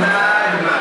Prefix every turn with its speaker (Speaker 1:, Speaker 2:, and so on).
Speaker 1: Nagma.